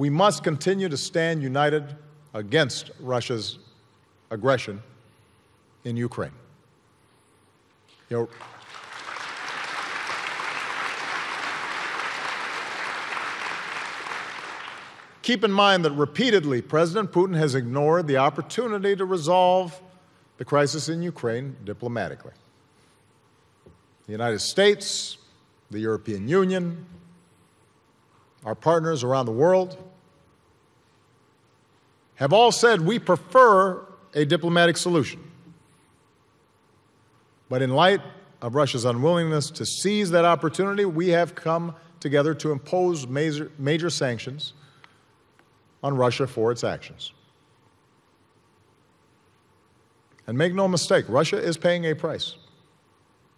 We must continue to stand united against Russia's aggression in Ukraine. You know, Keep in mind that repeatedly President Putin has ignored the opportunity to resolve the crisis in Ukraine diplomatically. The United States, the European Union, our partners around the world have all said we prefer a diplomatic solution. But in light of Russia's unwillingness to seize that opportunity, we have come together to impose major, major sanctions on Russia for its actions. And make no mistake, Russia is paying a price.